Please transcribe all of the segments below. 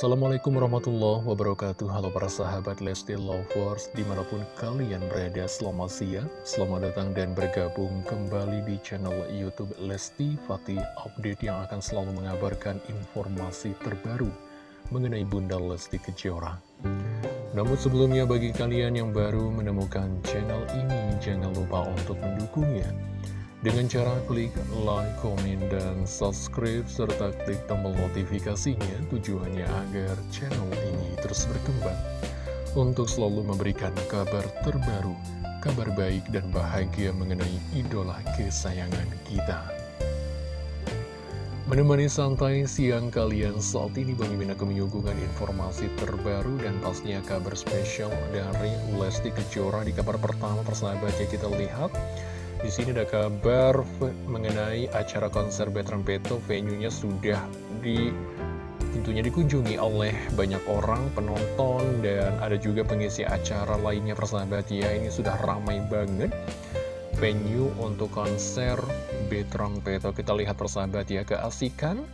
Assalamualaikum warahmatullahi wabarakatuh. Halo para sahabat Lesti Lovers Di mana pun kalian berada selamat siang Selamat datang dan bergabung kembali di channel Youtube Lesti Fatih. Update yang akan selalu mengabarkan informasi terbaru Mengenai Bunda Lesti Kejora. Namun sebelumnya bagi kalian yang baru menemukan channel ini Jangan lupa untuk mendukungnya dengan cara klik like, komen, dan subscribe, serta klik tombol notifikasinya tujuannya agar channel ini terus berkembang. Untuk selalu memberikan kabar terbaru, kabar baik dan bahagia mengenai idola kesayangan kita. Menemani santai siang kalian saat ini Bang Mimin akan menyuguhkan informasi terbaru dan pastinya kabar spesial dari Lesti Kejora. Di kabar pertama persahabatnya kita lihat di sini ada kabar mengenai acara konser Betram Peto, venue-nya sudah di tentunya dikunjungi oleh banyak orang penonton dan ada juga pengisi acara lainnya persahabat. Ya ini sudah ramai banget venue untuk konser Betram Peto kita lihat persahabat ya keasikan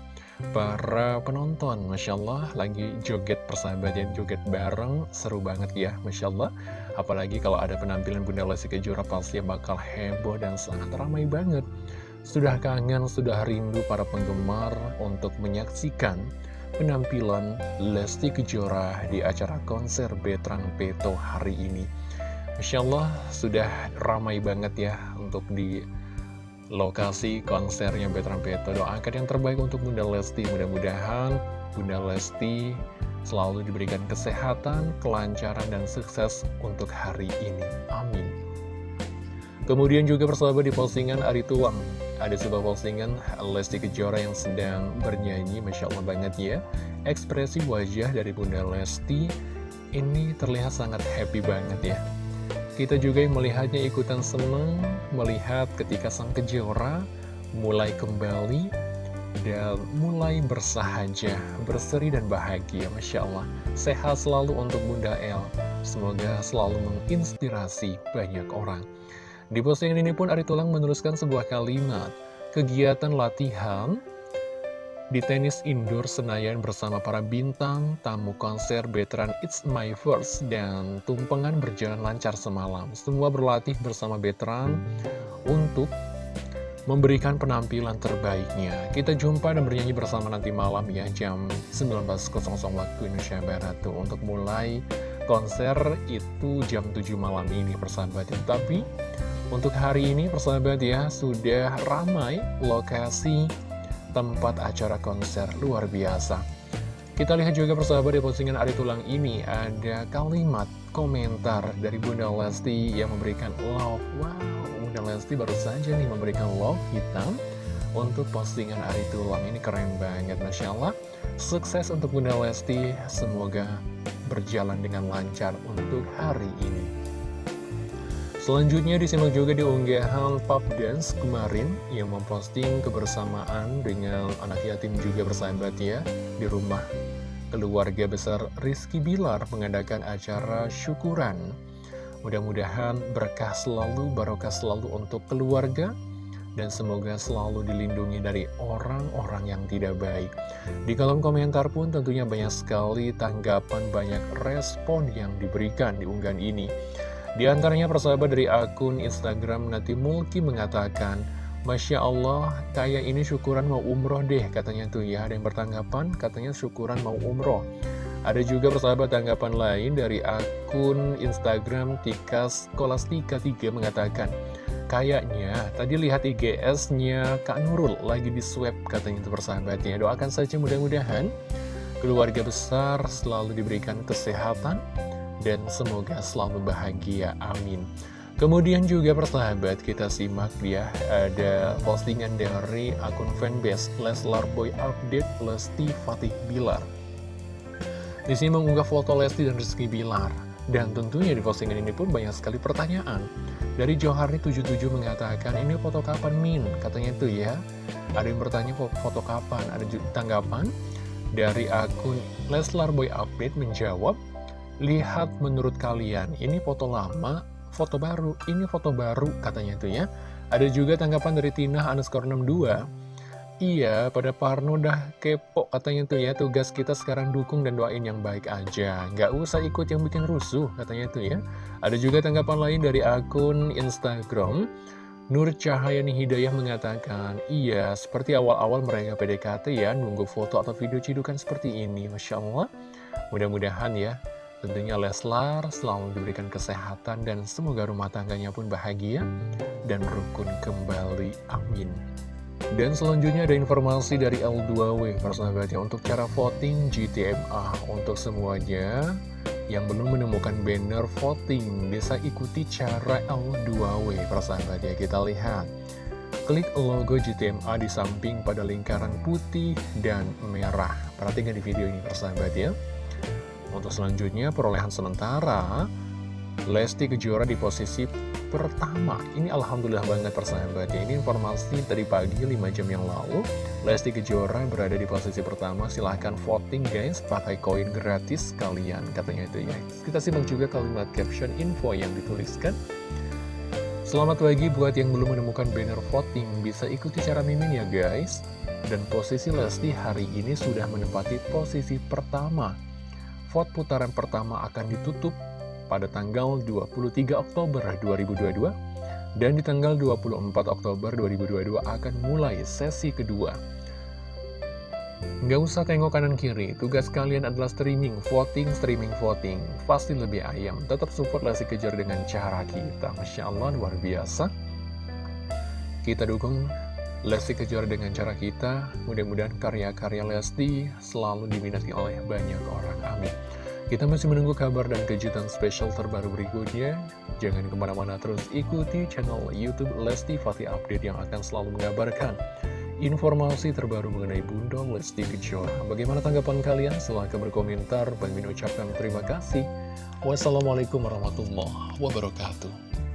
para penonton. Masya Allah lagi joget persahabat ya joget bareng. Seru banget ya Masya Allah Apalagi kalau ada penampilan Bunda Lesti Kejora pasti bakal heboh dan sangat ramai banget. Sudah kangen, sudah rindu para penggemar untuk menyaksikan penampilan Lesti Kejora di acara konser Betrang Peto hari ini. Masya Allah, sudah ramai banget ya untuk di lokasi konsernya Betrang Peto. Doakan yang terbaik untuk Bunda Lesti, mudah-mudahan Bunda Lesti selalu diberikan kesehatan, kelancaran, dan sukses untuk hari ini. Amin. Kemudian juga persahabat di postingan Ari Tuang Ada sebuah postingan Lesti Kejora yang sedang bernyanyi Masya Allah banget ya Ekspresi wajah dari Bunda Lesti Ini terlihat sangat happy banget ya Kita juga yang melihatnya ikutan seneng Melihat ketika sang Kejora mulai kembali dan mulai bersahaja, berseri dan bahagia, Masya Allah. Sehat selalu untuk Bunda El, semoga selalu menginspirasi banyak orang. Di postingan ini pun Ari Tulang menuliskan sebuah kalimat, kegiatan latihan di tenis indoor Senayan bersama para bintang, tamu konser veteran It's My First, dan tumpengan berjalan lancar semalam. Semua berlatih bersama veteran untuk memberikan penampilan terbaiknya. Kita jumpa dan bernyanyi bersama nanti malam ya, jam 19.00 waktu Indonesia Barat tuh, untuk mulai konser itu jam 7 malam ini persahabat ya. Tapi untuk hari ini persahabat ya, sudah ramai lokasi tempat acara konser luar biasa. Kita lihat juga persahabat di postingan Ari Tulang ini ada kalimat komentar dari Bunda Lesti yang memberikan love. Wow, Bunda Lesti baru saja nih memberikan love hitam untuk postingan Ari Tulang ini keren banget Masya Allah sukses untuk Bunda Lesti semoga berjalan dengan lancar untuk hari ini Selanjutnya disimak juga di unggahan Pop Dance kemarin yang memposting kebersamaan dengan anak yatim juga bersahabat ya di rumah keluarga besar Rizky Bilar mengadakan acara syukuran Mudah-mudahan berkah selalu, barokah selalu untuk keluarga, dan semoga selalu dilindungi dari orang-orang yang tidak baik. Di kolom komentar pun tentunya banyak sekali tanggapan, banyak respon yang diberikan di unggahan ini. Di antaranya persahabat dari akun Instagram Nati Mulki mengatakan, Masya Allah, kayak ini syukuran mau umroh deh, katanya tuh ya. Ada yang bertanggapan, katanya syukuran mau umroh. Ada juga persahabat tanggapan lain dari akun Instagram Tikas Kolastika 3 mengatakan Kayaknya tadi lihat IGS-nya Kak Nurul lagi di swab katanya itu persahabatnya Doakan saja mudah-mudahan keluarga besar selalu diberikan kesehatan dan semoga selalu bahagia, amin Kemudian juga persahabat kita simak ya ada postingan dari akun fanbase Leslar Boy Update Lesti Fatih Bilar di sini mengunggah foto Lesti dan Rizky Bilar. Dan tentunya di postingan ini pun banyak sekali pertanyaan. Dari Joharni 77 mengatakan, ini foto kapan Min? Katanya itu ya. Ada yang bertanya foto kapan? Ada tanggapan dari akun Leslar Boy Update menjawab, Lihat menurut kalian, ini foto lama, foto baru, ini foto baru katanya itu ya. Ada juga tanggapan dari Tina underscore 62 Iya, pada Parno udah kepo katanya tuh ya, tugas kita sekarang dukung dan doain yang baik aja. Nggak usah ikut yang bikin rusuh katanya tuh ya. Ada juga tanggapan lain dari akun Instagram. Nur Cahayani Hidayah mengatakan, iya seperti awal-awal mereka PDKT ya, nunggu foto atau video cidukan seperti ini. Masya Allah, mudah-mudahan ya, tentunya Leslar selalu diberikan kesehatan dan semoga rumah tangganya pun bahagia dan rukun kembali. Amin. Dan selanjutnya ada informasi dari L2W persahabatnya untuk cara voting GTMA untuk semuanya yang belum menemukan banner voting bisa ikuti cara L2W persahabatnya kita lihat klik logo GTMA di samping pada lingkaran putih dan merah perhatikan di video ini persahabat ya untuk selanjutnya perolehan sementara Lesti Kejora di posisi pertama. Ini Alhamdulillah banget persahabat ya. Ini informasi tadi pagi 5 jam yang lalu. Lesti Kejora berada di posisi pertama. Silahkan voting guys. Pakai koin gratis kalian Katanya itu ya. Kita simak juga kalimat caption info yang dituliskan. Selamat pagi buat yang belum menemukan banner voting. Bisa ikuti cara mimin ya guys. Dan posisi Lesti hari ini sudah menempati posisi pertama Vote putaran pertama akan ditutup pada tanggal 23 Oktober 2022 dan di tanggal 24 Oktober 2022 akan mulai sesi kedua. Nggak usah tengok kanan kiri, tugas kalian adalah streaming, voting, streaming, voting. Pasti lebih ayam, tetap support Lesti Kejar dengan cara kita. Masya Allah, luar biasa. Kita dukung Lesti Kejar dengan cara kita, mudah-mudahan karya-karya Lesti selalu diminati oleh banyak orang. Amin. Kita masih menunggu kabar dan kejutan spesial terbaru berikutnya. Jangan ke mana-mana terus ikuti channel Youtube Lesti Fatih Update yang akan selalu mengabarkan informasi terbaru mengenai Bunda Lesti Kejora. Bagaimana tanggapan kalian? Silahkan berkomentar. Min ucapkan terima kasih. Wassalamualaikum warahmatullahi wabarakatuh.